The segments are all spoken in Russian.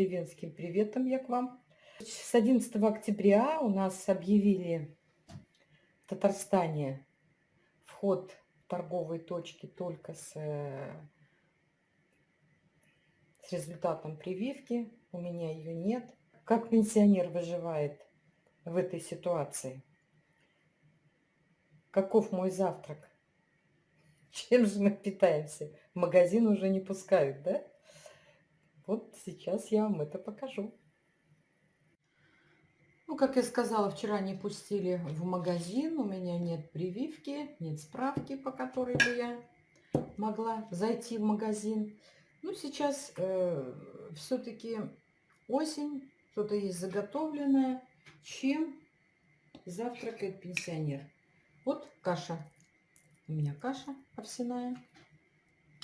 деревенским приветом я к вам. С 11 октября у нас объявили в Татарстане вход в торговые точки только с, э, с результатом прививки. У меня ее нет. Как пенсионер выживает в этой ситуации? Каков мой завтрак? Чем же мы питаемся? Магазин уже не пускают, да? Вот сейчас я вам это покажу. Ну, как я сказала, вчера не пустили в магазин. У меня нет прививки, нет справки, по которой бы я могла зайти в магазин. Ну, сейчас э, все-таки осень, что-то есть заготовленное. Чем завтракает пенсионер? Вот каша у меня каша овсяная.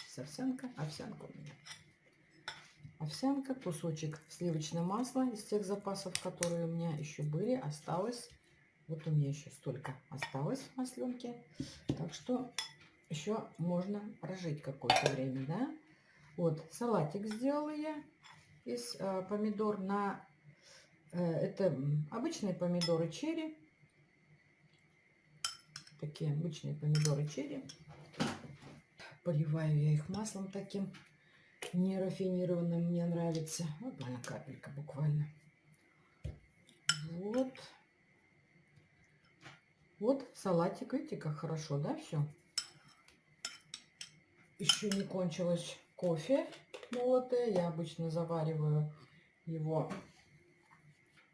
С овсянка. Овсянка у меня. Овсянка, кусочек сливочного масла из тех запасов, которые у меня еще были, осталось. Вот у меня еще столько осталось в масленке. Так что еще можно прожить какое-то время, да? Вот, салатик сделала я из э, помидор на... Э, это обычные помидоры черри такие обычные помидоры черри. Поливаю я их маслом таким нерафинированным, мне нравится. Вот одна капелька буквально. Вот. Вот салатик, видите, как хорошо, да, все? Еще не кончилось кофе молотое. Я обычно завариваю его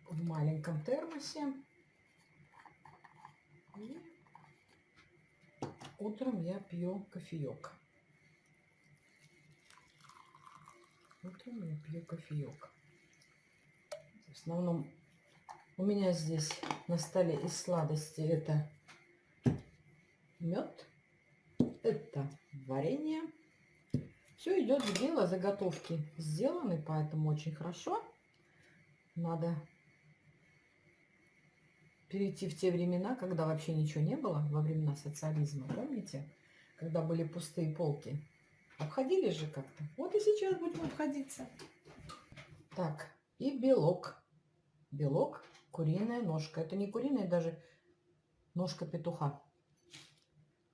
в маленьком термосе. И утром я пью кофеек. Утром я пью кофеек. В основном у меня здесь на столе из сладости это мед, это варенье. Все идет в дело, заготовки сделаны, поэтому очень хорошо. Надо перейти в те времена, когда вообще ничего не было, во времена социализма, помните? Когда были пустые полки. Обходили же как-то. Вот и сейчас будем обходиться. Так, и белок. Белок, куриная ножка. Это не куриная, даже ножка петуха.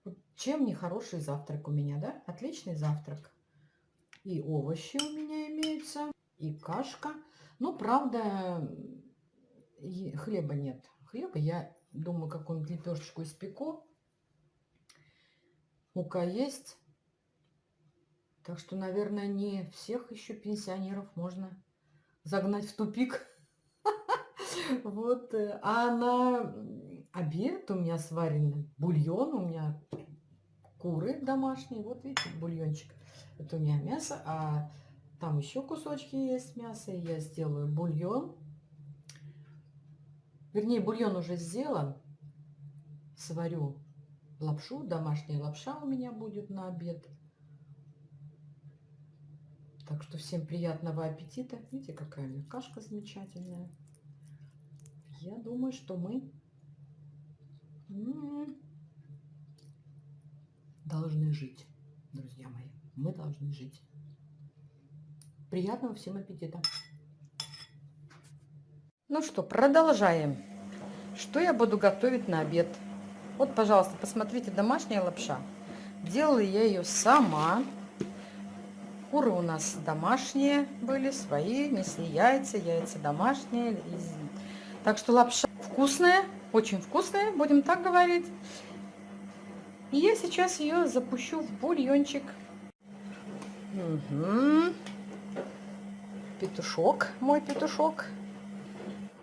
Вот чем не хороший завтрак у меня, да? Отличный завтрак. И овощи у меня имеются, и кашка. Ну, правда, хлеба нет хлеба. Я думаю, какую-нибудь лепешечку испеку. Мука есть. Так что, наверное, не всех еще пенсионеров можно загнать в тупик. Вот. Э, а на обед у меня сваренный бульон, у меня куры домашние. Вот видите, бульончик. Это у меня мясо, а там еще кусочки есть мяса. Я сделаю бульон Вернее, бульон уже сделан. Сварю лапшу. Домашняя лапша у меня будет на обед. Так что всем приятного аппетита. Видите, какая у меня кашка замечательная. Я думаю, что мы должны жить, друзья мои. Мы должны жить. Приятного всем аппетита! Ну что, продолжаем. Что я буду готовить на обед? Вот, пожалуйста, посмотрите, домашняя лапша. Делала я ее сама. Куры у нас домашние были, свои, несли яйца, яйца домашние. Так что лапша вкусная, очень вкусная, будем так говорить. И я сейчас ее запущу в бульончик. Угу. Петушок, мой петушок.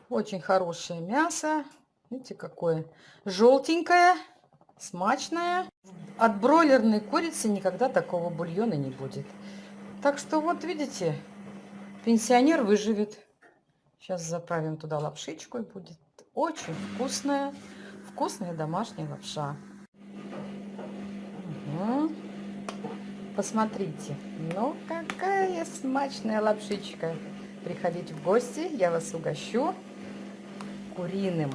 Очень хорошее мясо. Видите, какое желтенькое, смачное. От бройлерной курицы никогда такого бульона не будет. Так что вот, видите, пенсионер выживет. Сейчас заправим туда лапшичку и будет очень вкусная, вкусная домашняя лапша. Угу. Посмотрите, ну какая смачная лапшичка. Приходите в гости, я вас угощу куриным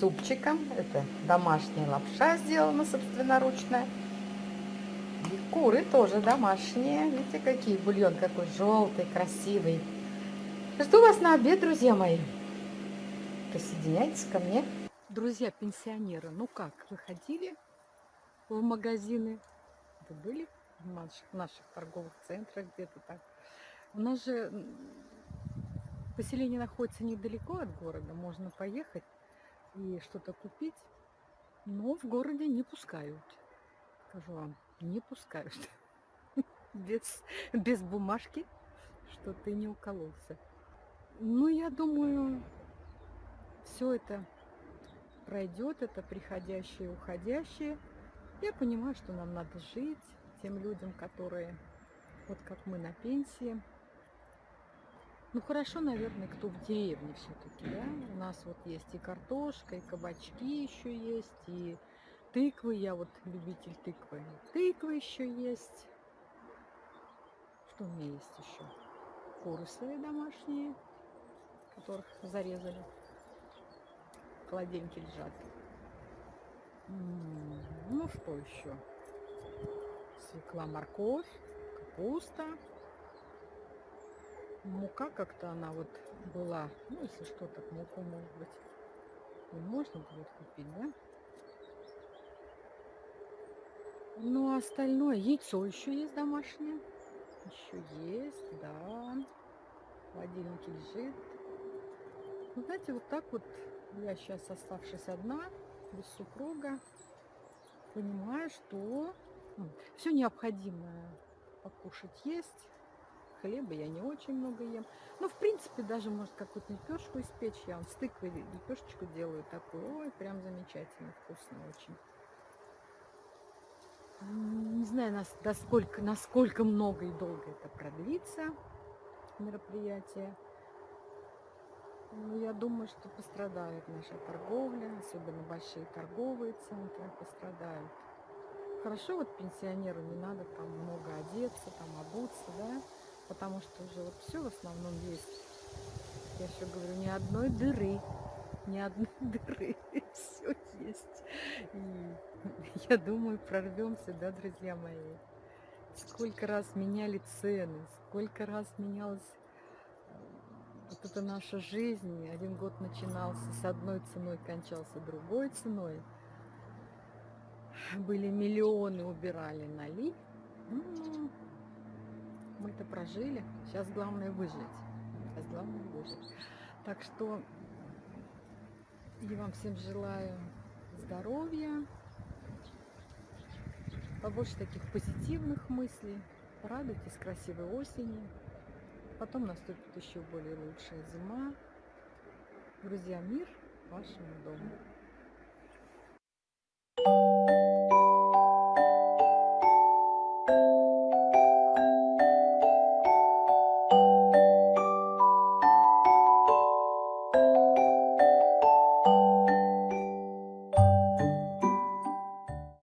супчиком. Это домашняя лапша сделана собственноручно. И куры тоже домашние. Видите, какие бульон какой желтый, красивый. Жду вас на обед, друзья мои. Присоединяйтесь ко мне. Друзья пенсионеры, ну как, вы ходили в магазины? Вы были в наших, наших торговых центрах где-то так? У нас же поселение находится недалеко от города, можно поехать и что-то купить, но в городе не пускают. Скажу вам, не пускают. Без, без бумажки, что ты не укололся. Ну, я думаю, все это пройдет, это приходящее уходящее. Я понимаю, что нам надо жить тем людям, которые, вот как мы на пенсии. Ну, хорошо, наверное, кто в деревне все-таки, да? У нас вот есть и картошка, и кабачки еще есть, и тыквы. Я вот любитель тыквы. Тыквы еще есть. Что у меня есть еще? Куры свои домашние которых зарезали. Холодильнике лежат. Ну, что еще? Свекла, морковь, капуста. Мука как-то она вот была. Ну, если что, так муку, может быть, и можно будет купить, да? Ну, а остальное, яйцо еще есть домашнее. Еще есть, да. В холодильнике лежит. Ну, знаете, вот так вот я сейчас, оставшись одна, без супруга, понимаю, что ну, все необходимое покушать есть. Хлеба я не очень много ем. Ну, в принципе, даже, может, какую-то лепешку испечь. Я вам с тыквой лепешечку делаю такую. Ой, прям замечательно, вкусно очень. Не знаю, насколько, насколько много и долго это продлится мероприятие. Ну, я думаю, что пострадает наша торговля, особенно большие торговые центры пострадают. Хорошо, вот пенсионеру не надо там много одеться, там обуться, да, потому что уже вот все в основном есть. Я еще говорю, ни одной дыры, ни одной дыры, все есть. И я думаю, прорвемся, да, друзья мои. Сколько раз меняли цены, сколько раз менялось вот это наша жизнь. Один год начинался с одной ценой, кончался другой ценой. Были миллионы, убирали налить. Ну, мы это прожили. Сейчас главное выжить. Сейчас главное выжить. Так что я вам всем желаю здоровья, побольше таких позитивных мыслей. Радуйтесь красивой осени. Потом наступит еще более лучшая зима. Друзья, мир вашему дому.